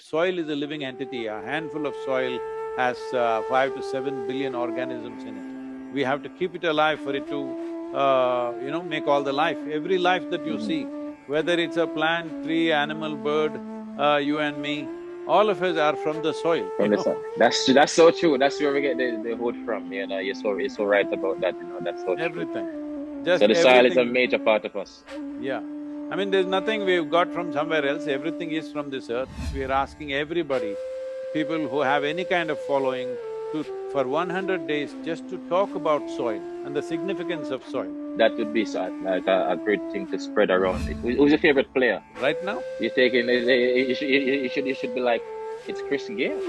Soil is a living entity, a handful of soil has uh, five to seven billion organisms in it. We have to keep it alive for it to, uh, you know, make all the life. Every life that you see, whether it's a plant, tree, animal, bird, uh, you and me, all of us are from the soil. From the soil. That's that's so true. That's where we get the, the wood from. You know, you're so you're so right about that. You know, that's so true. Everything. Just So the soil is a major part of us. Yeah. I mean, there's nothing we've got from somewhere else, everything is from this earth. We are asking everybody, people who have any kind of following, to… for one hundred days, just to talk about soil and the significance of soil. That would be like a, a great thing to spread around. Who's your favorite player? Right now, You're taking, you should, you should, you should be like, it's Chris Gayle.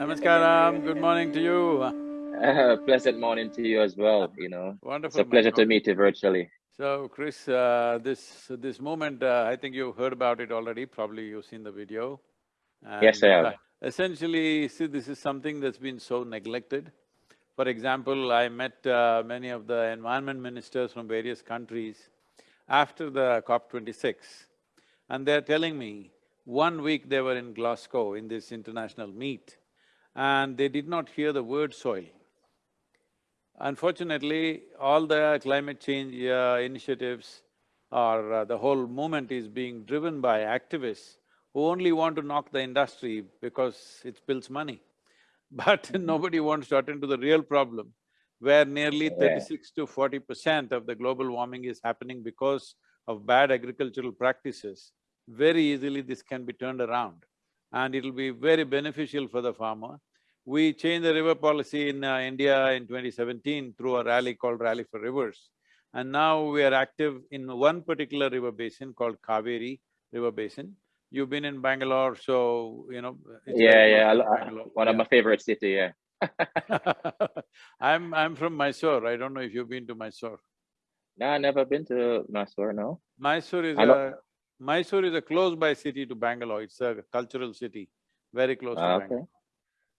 Namaskaram, good morning to you. Uh, pleasant morning to you as well, you know. It's a pleasure to meet you virtually. So, Chris, uh, this… this moment, uh, I think you've heard about it already, probably you've seen the video. Yes, I have. uh, Essentially, see, this is something that's been so neglected. For example, I met uh, many of the environment ministers from various countries after the COP twenty-six, and they're telling me, one week they were in Glasgow in this international meet, and they did not hear the word soil. Unfortunately, all the climate change uh, initiatives or uh, the whole movement is being driven by activists who only want to knock the industry because it spills money. But nobody wants to attend to the real problem, where nearly thirty-six to forty percent of the global warming is happening because of bad agricultural practices. Very easily this can be turned around and it'll be very beneficial for the farmer. We changed the river policy in uh, India in 2017 through a rally called Rally for Rivers. And now we are active in one particular river basin called Kaveri River Basin. You've been in Bangalore, so, you know, Yeah, yeah, Bangalore. one of my favorite city, yeah. I'm… I'm from Mysore, I don't know if you've been to Mysore. No, I never been to Mysore, no. Mysore is a… Mysore is a close-by city to Bangalore, it's a cultural city, very close to Ah, Bangalore.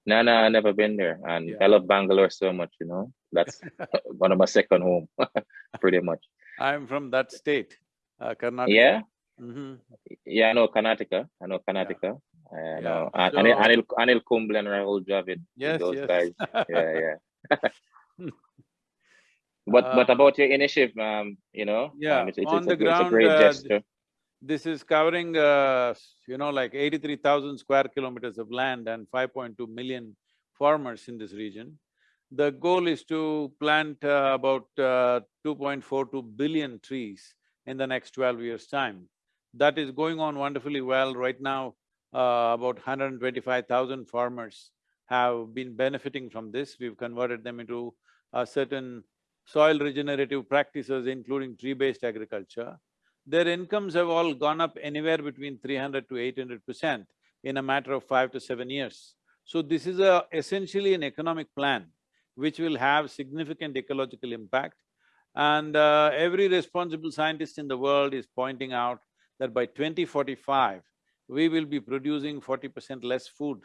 No, no, I never been there, and Yeah. I love Bangalore so much. You know, that's one of my second home, pretty much. I'm from that state, uh, Karnataka. Yeah, Mm-hmm. yeah, I know Karnataka. I know Karnataka. I Yeah, know An- Anil, so- Anil, Anil Kumble and Rahul Dravid. Yes, those yes. guys. Yeah, yeah. But but Uh, about your initiative, um, you know, Yeah, um, it's, it's, on it's, the a, it's a ground, great uh, gesture. This is covering, uh, you know, like eighty-three thousand square kilometers of land and five point two million farmers in this region. The goal is to plant uh, about uh, two point four two billion trees in the next twelve years' time. That is going on wonderfully well. Right now, uh, about hundred and twenty-five thousand farmers have been benefiting from this. We've converted them into a certain soil regenerative practices, including tree-based agriculture. Their incomes have all gone up anywhere between three hundred to eight hundred percent in a matter of five to seven years. So this is a essentially an economic plan which will have significant ecological impact. And uh, every responsible scientist in the world is pointing out that by 2045, we will be producing forty percent less food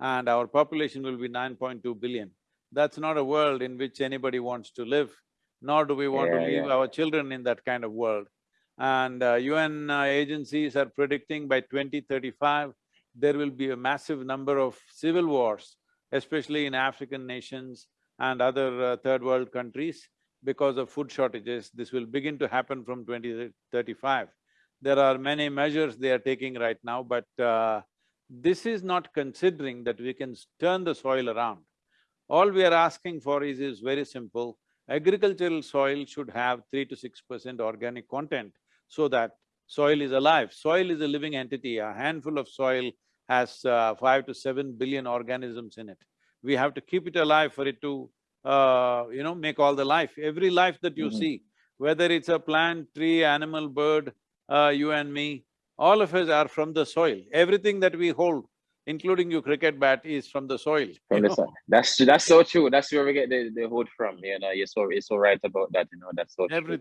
and our population will be nine point two billion. That's not a world in which anybody wants to live, nor do we want to leave yeah. our children in that kind of world. And uh, UN uh, agencies are predicting by 2035, there will be a massive number of civil wars, especially in African nations and other uh, third world countries because of food shortages. This will begin to happen from 2035. There are many measures they are taking right now, but uh, this is not considering that we can turn the soil around. All we are asking for is, is very simple. Agricultural soil should have three to six percent organic content so that soil is alive. Soil is a living entity, a handful of soil has uh, five to seven billion organisms in it. We have to keep it alive for it to, uh, you know, make all the life. Every life that you Mhm. see, whether it's a plant, tree, animal, bird, uh, you and me, all of us are from the soil. Everything that we hold, including your cricket bat, is from the soil. From the sun. That's that's so true. That's where we get the, the wood from. You know, you're so you're so right about that. You know, that's so true.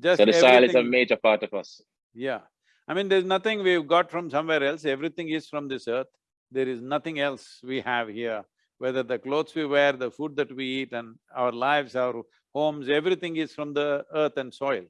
Just So the soil is a major part of us. Yeah. I mean, there's nothing we've got from somewhere else, everything is from this earth. There is nothing else we have here, whether the clothes we wear, the food that we eat and our lives, our homes, everything is from the earth and soil.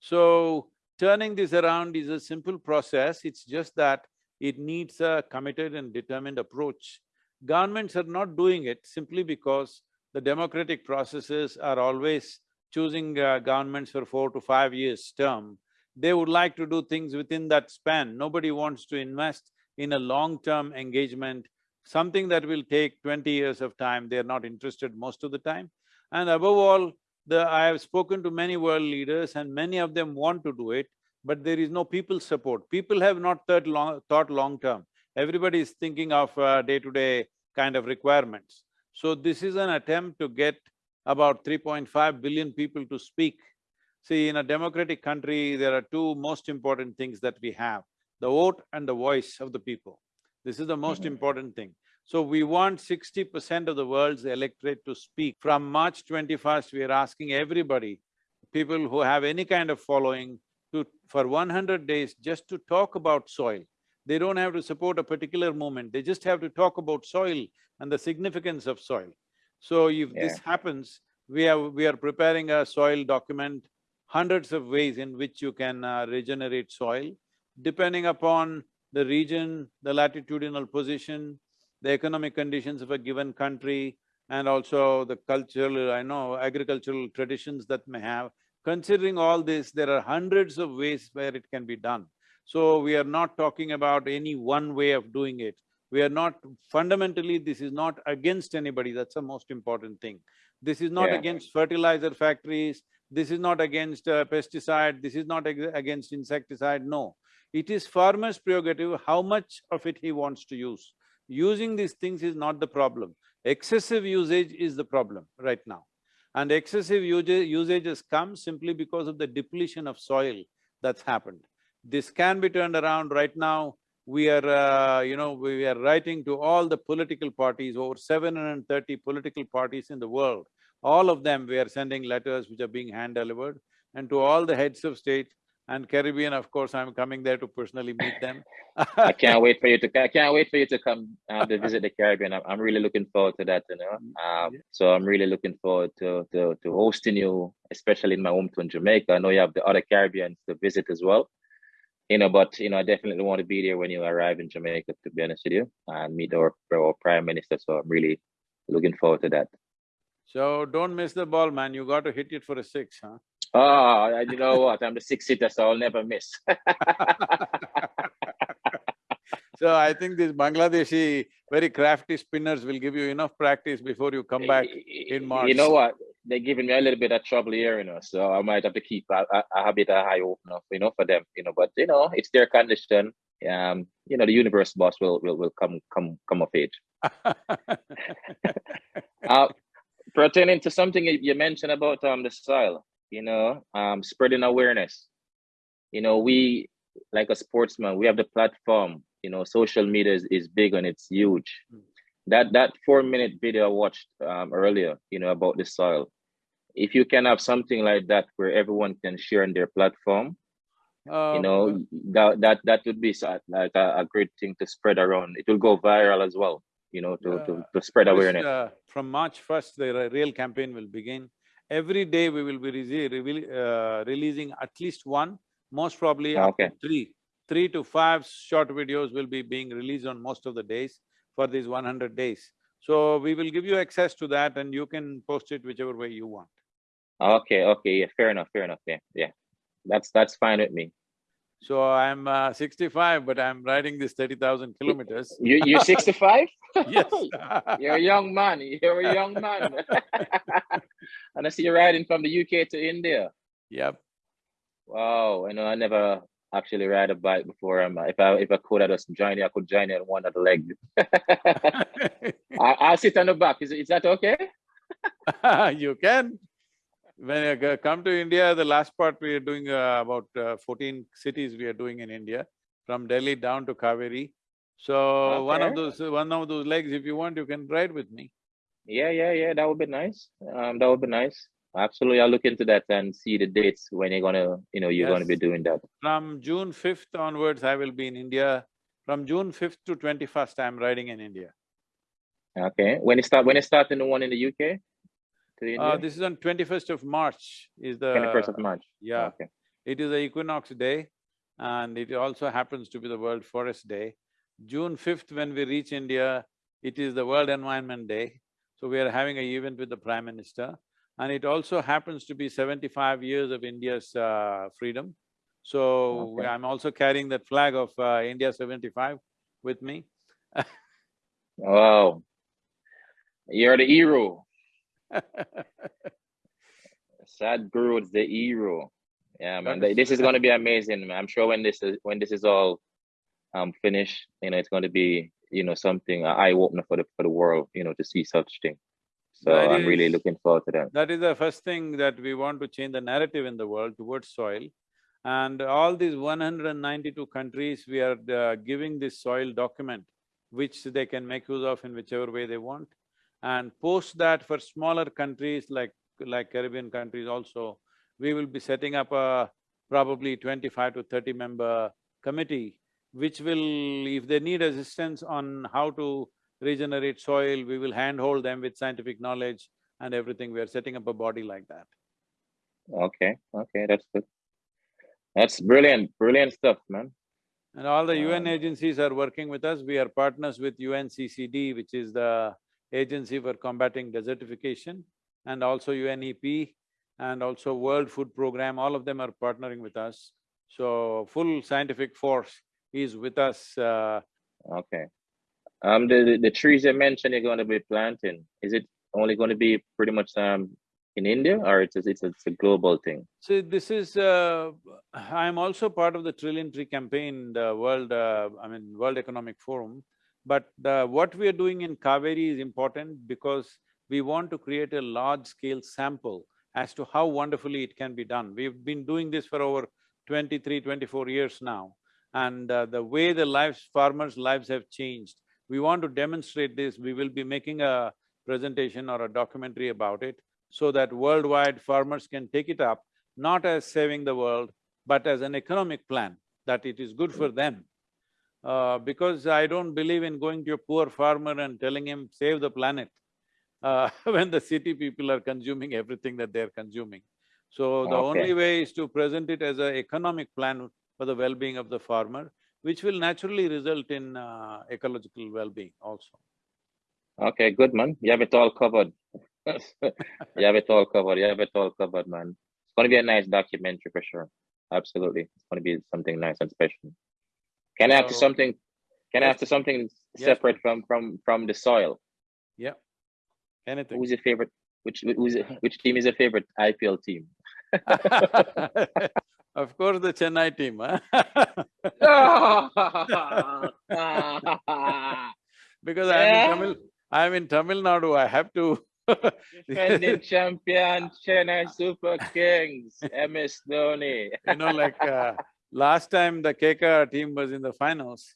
So, turning this around is a simple process, it's just that it needs a committed and determined approach. Governments are not doing it simply because the democratic processes are always choosing uh, governments for four to five years term. They would like to do things within that span. Nobody wants to invest in a long-term engagement, something that will take twenty years of time, they're not interested most of the time. And above all, the… I have spoken to many world leaders and many of them want to do it, but there is no people support. People have not thought long… thought long-term. Everybody is thinking of uh, day-to-day kind of requirements. So this is an attempt to get about 3.5 billion people to speak. See, in a democratic country, there are two most important things that we have, the vote and the voice of the people. This is the most Mhm. important thing. So we want sixty percent of the world's electorate to speak. From March twenty-first, we are asking everybody, people who have any kind of following, to… for one hundred days, just to talk about soil. They don't have to support a particular movement, they just have to talk about soil and the significance of soil. So if this happens, we are… we are preparing a soil document, hundreds of ways in which you can uh, regenerate soil, depending upon the region, the latitudinal position, the economic conditions of a given country, and also the cultural, I know, agricultural traditions that may have. Considering all this, there are hundreds of ways where it can be done. So we are not talking about any one way of doing it. We are not… fundamentally, this is not against anybody, that's the most important thing. This is not Yeah. against fertilizer factories, this is not against uh, pesticide, this is not ag- against insecticide, no. It is farmer's prerogative how much of it he wants to use. Using these things is not the problem. Excessive usage is the problem right now. And excessive usage, usage has come simply because of the depletion of soil that's happened. This can be turned around right now. We are, uh, you know, we are writing to all the political parties, over seven hundred and thirty political parties in the world. All of them, we are sending letters which are being hand-delivered and to all the heads of state and Caribbean, of course, I'm coming there to personally meet them. I can't wait for you to… I can't wait for you to come uh, to visit the Caribbean. I'm, I'm really looking forward to that, you know. Um, Yeah. so I'm really looking forward to, to, to hosting you, especially in my hometown, Jamaica. I know you have the other Caribbeans to visit as well. You know, but, you know, I definitely want to be there when you arrive in Jamaica, to be honest with you, and meet our, our prime minister. So I'm really looking forward to that. So don't miss the ball, man, you got to hit it for a six, huh? Oh, you know what? I'm the six seater, so I'll never miss. So I think these Bangladeshi very crafty spinners will give you enough practice before you come back. in March. You know what? They're giving me a little bit of trouble here, you know, so I might have to keep a, a, a bit of high opener, you know, for them, you know, but you know, it's their condition. Um, you know, the universe boss will will, will come come come of age. Uh, pertaining to something you you mentioned about um the soil, you know, um spreading awareness. You know, we like a sportsman, we have the platform, you know, social media is, is big and it's huge. Mm. That that four minute video I watched um earlier, you know, about the soil. If you can have something like that where everyone can share on their platform, you Um, know, that that that would be like a, a great thing to spread around. It will go viral as well, you know, to to, to spread awareness. uh, From March first, the real campaign will begin. Every day we will be uh, releasing at least one, most probably Okay. three. Three to five short videos will be being released on most of the days for these one hundred days. So we will give you access to that and you can post it whichever way you want. Okay, okay, yeah, fair enough, fair enough, yeah, yeah. That's that's fine with me. So I'm uh, sixty-five, but I'm riding this thirty thousand kilometers. You you're 65? Yes. You're a young man. You're a young man. and I see you riding from the UK to India. Yep. Wow, you know, I never actually ride a bike before. Um, if I if I could, I just join you. I could join you on one of the legs. I, I'll sit on the back. Is is that okay? you can. When I come to India, the last part we are doing uh, about uh, fourteen cities we are doing in India, from Delhi down to Kaveri. So one of those, one of those legs, if you want, you can ride with me. Yeah, yeah, yeah. That would be nice. Um, that would be nice. Absolutely, I'll look into that and see the dates when you're gonna, you know, you're gonna be doing that. From June fifth onwards, I will be in India. From June fifth to twenty-first, I'm riding in India. Okay. When it start, when it starting the one in the UK? To India? Uh, this is on twenty-first of March is the. Twenty-first of March? Yeah, Okay, it is the equinox day and it also happens to be the World Forest Day. June fifth, when we reach India, it is the World Environment Day. So we are having an event with the Prime Minister. And it also happens to be seventy-five years of India's uh, freedom. So Okay. I'm also carrying that flag of uh, India seventy-five with me. wow. You're the hero. Sadhguru is the hero. Yeah, man. Is- This is gonna be amazing, man. I'm sure when this is when this is all um finished, you know, it's gonna be, you know, something an eye opener for the for the world, you know, to see such thing. So That I'm really looking forward to that. That is the first thing that we want to change the narrative in the world towards soil. And all these one hundred and ninety-two countries, we are uh, giving this soil document, which they can make use of in whichever way they want. And post that for smaller countries like, like Caribbean countries also, we will be setting up a probably twenty-five to thirty member committee, which will, if they need assistance on how to regenerate soil, we will handhold them with scientific knowledge and everything. We are setting up a body like that. Okay, okay, that's good. That's brilliant, brilliant stuff, man. And all the UN Um, agencies are working with us. We are partners with UNCCD, which is the agency for combating desertification, and also UNEP, and also World Food Program, all of them are partnering with us. So, full scientific force is with us uh, Okay. Um, the, the, the trees you mentioned you're gonna be planting, is it only gonna be pretty much um in India or it's a, it's a, it's a global thing? So this is, uh, I'm also part of the Trillion Tree Campaign, the World, uh, I mean, World Economic Forum. But uh, what we are doing in Kaveri is important because we want to create a large-scale sample as to how wonderfully it can be done. We've been doing this for over 23, 24 years now. And uh, the way the lives, farmers' lives have changed, we want to demonstrate this. We will be making a presentation or a documentary about it so that worldwide farmers can take it up, not as saving the world, but as an economic plan, that it is good for them. Uh, because I don't believe in going to a poor farmer and telling him, save the planet, uh, when the city people are consuming everything that they're consuming. So the Okay. only way is to present it as an economic plan for the well-being of the farmer, which will naturally result in uh, ecological well-being also. Okay, good man. You have it all covered. you have it all covered. You have it all covered, man. It's gonna be a nice documentary for sure. Absolutely. It's gonna be something nice and special. Can I have to something can I have to something Yes, separate from from from the soil? Yeah. Anything. Who's your favorite which who's which team is your favorite IPL team? Of course, the Chennai team, huh? Because I'm in Tamil, I'm in Tamil Nadu, I have to Defending champion Chennai Super Kings, MS Dhoni. You know, like, uh, last time the KKR team was in the finals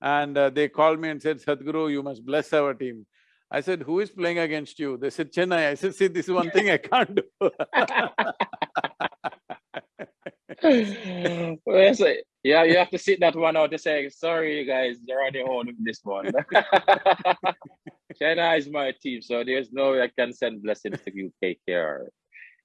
and uh, they called me and said, Sadhguru, you must bless our team. I said, who is playing against you? They said, Chennai. I said, see, this is one thing I can't do. yeah, you have to sit that one out to say, sorry, you guys, you're on this one. Chennai is my team, so there's no way I can send blessings to KKR.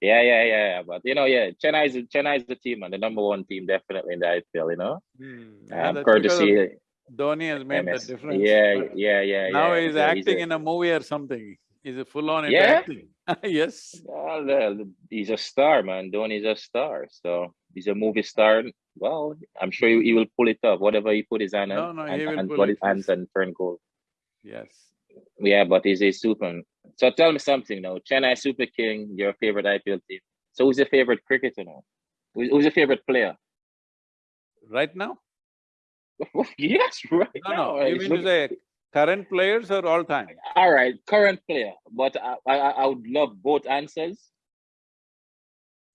Yeah, yeah, yeah, yeah. But you know, yeah, Chennai is Chennai is the team and the number one team definitely in the IPL, you know. Yeah, Um, that's because of courtesy Dhoni has made MS. the difference. Yeah, yeah, yeah. Now yeah. he's So acting a- in a movie or something. He's a full-on Yeah? acting. Yes. Well, he's a star, man. Dhoni's a star. So he's a movie star. Well, I'm sure he, he will pull it up. Whatever he put his hand No, on, no, and, he will and pull his hands and turn gold. Yes. Yeah, but he's a super. So tell me something now. Chennai Super King, your favorite IPL team. So who's your favorite cricketer now? Who's, your favorite player? Right now? yes, right No, now. no, you mean to say current players or all time? All right, current player, but I, I I would love both answers.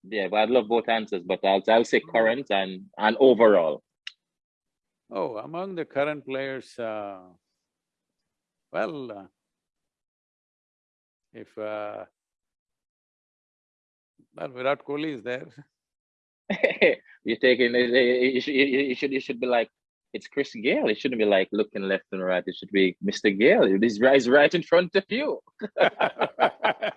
Yeah, but I'd love both answers, but I'll I'll say current and and overall. Oh, among the current players, uh, well, uh, if, uh, well, Virat Kohli is there. You're taking it. You should you should you should be like it's Chris Gayle. It shouldn't be like looking left and right. It should be Mr. Gayle. This he's right in front of you.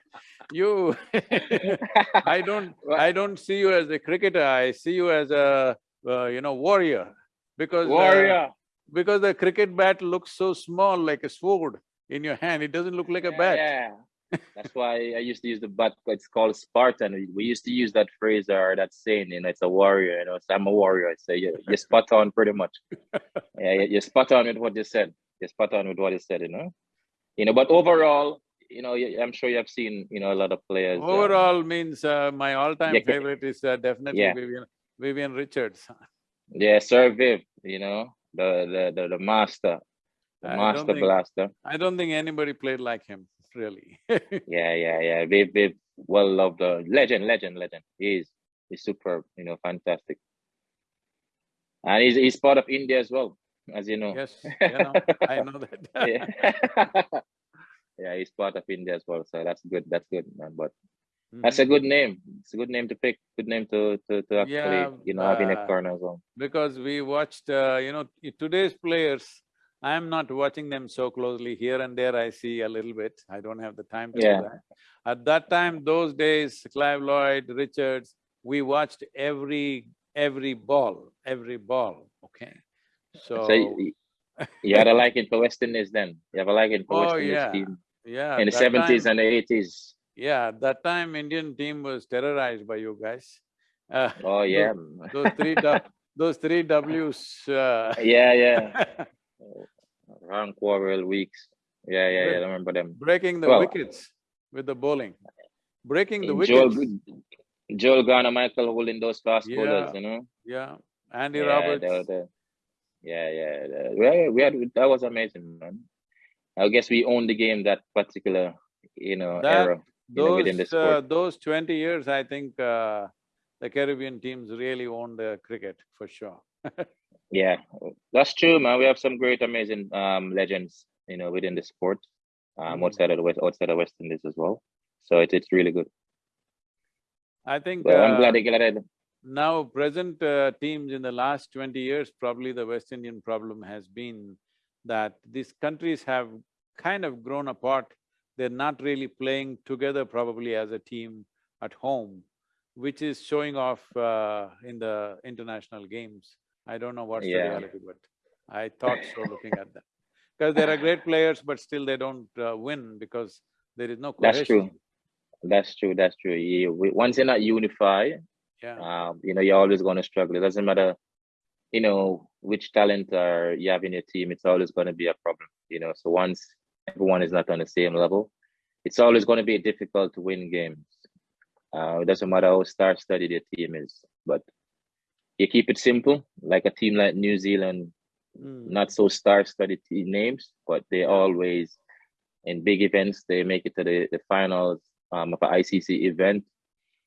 You I don't… I don't see you as a cricketer, I see you as a, uh, you know, warrior. Because… uh, Warrior. because the cricket bat looks so small, like a sword in your hand, it doesn't look like a bat. Yeah, that's why I used to use the bat. It's called Spartan. We- We used to use that phrase or that saying. You know, it's a warrior. You know, so I'm a warrior. I say you're, spot on, pretty much. Yeah, you- you're spot on with what you said. You're spot on with what you said. You know, you know. But overall, you know, I'm sure you have seen, you know, a lot of players. um, Overall means, uh, my all-time Yeah, favorite is uh, definitely Yeah. Vivian, Vivian Richards. yeah, Sir Viv. You know, the the the, the master, the I master think- blaster. I don't think anybody played like him, really. Yeah, yeah, yeah. Viv, Viv, well loved, uh, legend, legend, legend. He is, he's superb. You know, fantastic. And he's he's part of India as well, as you know. Yes, you know, I know that. yeah. yeah, he's part of India as well. So that's good. That's good, man. But that's a good name. It's a good name to pick. Good name to to, to actually, Yeah, you know, have in a uh, corner as well. Because we watched, uh, you know, today's players, I'm not watching them so closely. Here and there I see a little bit. I don't have the time to Yeah. do that. At that time, those days, Clive Lloyd, Richards, we watched every, every ball, every ball, okay? So, So you, had a liking for West Indies then. You have a liking for Oh, West Indies yeah. team yeah. in the seventies and eighties. Yeah, at that time Indian team was terrorized by you guys. Uh, Oh yeah, those three those three Ws, uh, yeah, yeah. Round Worrell Weekes. Yeah, yeah, yeah. I remember them. breaking the Well, wickets with the bowling. Breaking the Joel, wickets, Joel Garner, Michael holding those fast bowlers, you know. yeah. Andy yeah, Roberts, yeah, yeah. the- we had, that was amazing, man. I guess we owned the game that particular, you know, That- era. you know, within the those, uh, those twenty years, I think, uh, the Caribbean teams really owned the cricket, for sure. Yeah, that's true, man. We have some great, amazing um legends, you know, within the sport, um, Mm. outside of the West, outside of West Indies as well. So it's it's really good. I think, Well, I'm uh, glad they got it. Now, present uh, teams in the last twenty years, probably the West Indian problem has been that these countries have kind of grown apart. They're not really playing together probably as a team at home, which is showing off uh, in the international games. I don't know what's the reality, but I thought so looking at them. Because there are great players, but still they don't uh, win because there is no cohesion. That's true. That's true. That's true. Once you're not unified, Yeah, um, you know, you're always going to struggle. It doesn't matter, you know, which talent are you have in your team. It's always going to be a problem. You know, so once everyone is not on the same level, it's always going to be difficult to win games. Uh, it doesn't matter how star-studded your team is, but you keep it simple. Like a team like New Zealand, Mm. not so star-studded team names, but they always in big events they make it to the, the finals um, of an ICC event.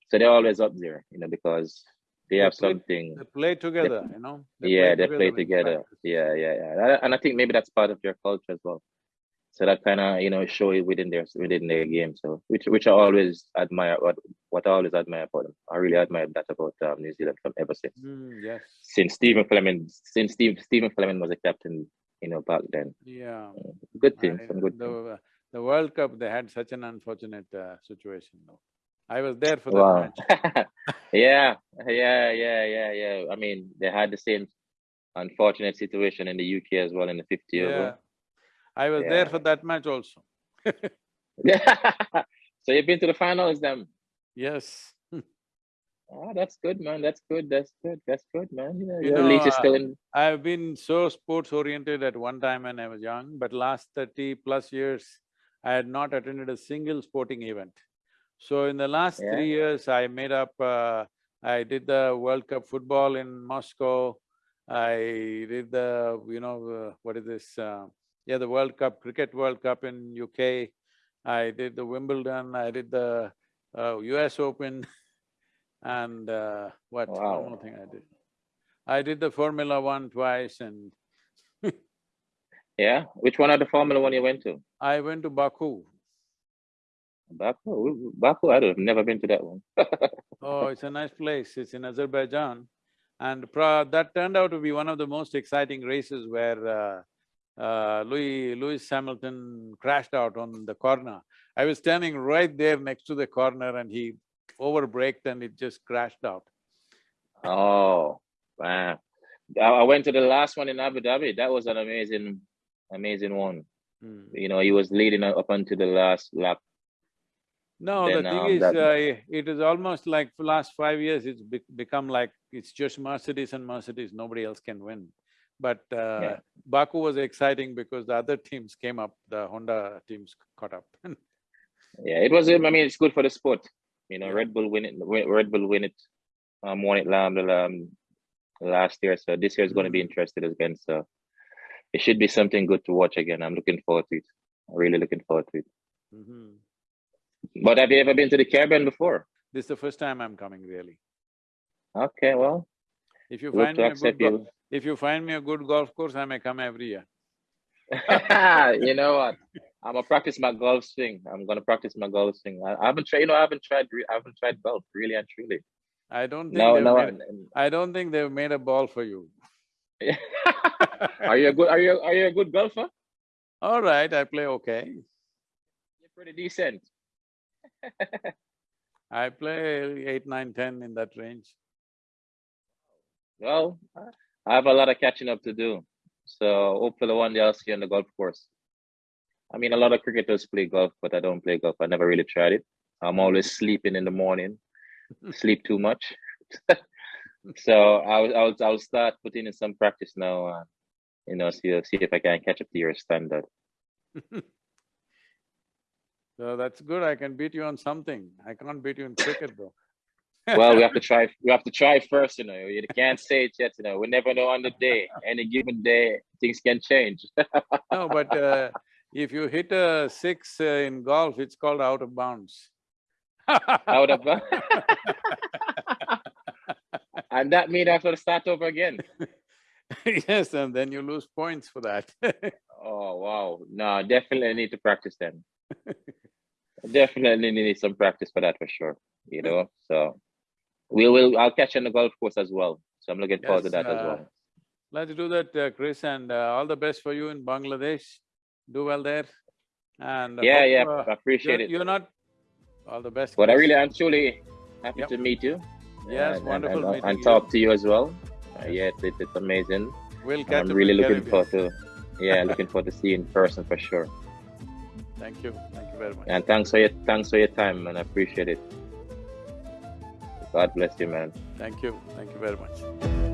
So they're always up there, you know, because they They have play- something. They play together, you know? yeah, they play together. practice. Yeah, yeah, yeah. And I- think maybe that's part of your culture as well. So that kind of you know show it within their within their game. So which which I always admire. What what I always admire about them. I really admire that about um, New Zealand from ever since Mm, yes, since Stephen Fleming since Steve Stephen Fleming was a captain. You know back then. yeah. Good team, I- good. The, the World Cup, they had such an unfortunate uh, situation though. I was there for that Wow. match. yeah, yeah, yeah, yeah, yeah. I mean, they had the same unfortunate situation in the UK as well in the 50 year Yeah. I was there for that match also. Yeah. so you've been to the finals then? Yes. Oh, that's good, man. That's good. That's good. That's good, man. Yeah, You yeah, know, still in. I've been so sports oriented at one time when I was young, but last thirty plus years, I had not attended a single sporting event. So in the last Yeah. three years, I made up, uh, I did the World Cup football in Moscow. I did the, you know, uh, what is this, uh, yeah, the World Cup, Cricket World Cup in UK. I did the Wimbledon, I did the uh, US Open and uh, what, one Wow. more thing I did. I did the Formula One twice and Yeah. Which one of the Formula One you went to? I went to Baku. Baku. Baku. I've never been to that one. Oh, it's a nice place, it's in Azerbaijan. And pra- that turned out to be one of the most exciting races where uh, uh, Louis… Lewis Hamilton crashed out on the corner. I was standing right there next to the corner and he overbraked and it just crashed out. Oh, wow. I went to the last one in Abu Dhabi. That was an amazing, amazing one. Hmm. You know, he was leading up until the last lap. No, the thing um, is, that- uh, it is almost like for last five years, it's bec become like it's just Mercedes and Mercedes, nobody else can win. But uh, Yeah. Baku was exciting because the other teams came up, the Honda teams caught up. Yeah, it was. um, I mean, it's good for the sport. You know, Red Bull win it. Red Bull win it. Um, won it um, last year. So this year is going to be Mm-hmm. interesting again. So it should be something good to watch again. I'm looking forward to it. I'm really looking forward to it. Mhm. But have you ever been to the Caribbean before? This is the first time I'm coming, really. Okay, well, If you find me a good accept gol- you. If you find me a good golf course, I may come every year. you know what? I'm gonna practice my golf swing. I'm gonna practice my golf swing. I, I haven't tried. You know, I haven't tried. I haven't tried golf really and truly. I don't think No, no. made, I don't think they've made a ball for you. are you a good? Are you are you a good golfer? All right, I play okay. You're pretty decent. I play eight, nine, ten in that range. Well, I have a lot of catching up to do. So hopefully one day I'll see you on the golf course. I mean, a lot of cricketers play golf, but I don't play golf. I never really tried it. I'm always sleeping in the morning, sleep too much. so I'll, I'll, I'll start putting in some practice now. Uh, you know, see, see if I can catch up to your standard. So that's good. I can beat you on something. I can't beat you in cricket though. Well, we have to try. We have to try first. You know, you can't say it yet. You know, we never know on the day. Any given day, things can change. No, but uh, if you hit a six uh, in golf, it's called out of bounds. Out of bounds. and that means I have to start over again. Yes, and then you lose points for that. Oh wow! No, definitely need to practice then. definitely need some practice for that for sure. You know, so we will. I'll catch you on the golf course as well. So I'm looking forward to Yes, that as uh, well. Let's do that, uh, Chris, and uh, all the best for you in Bangladesh. Do well there. And Yeah, hope, yeah, uh, I appreciate you're, it. you're not all the best. But I really, I'm truly happy Yep. to meet you. Yes, and, wonderful and, and, and you. talk to you as well. Uh, yeah, it, it's amazing. We'll catch I'm really looking Caribbean. forward to. Yeah, looking forward to seeing you in person for sure. Thank you. Thank you very much. And thanks for your thanks for your time, and I appreciate it. God bless you, man. Thank you. Thank you very much.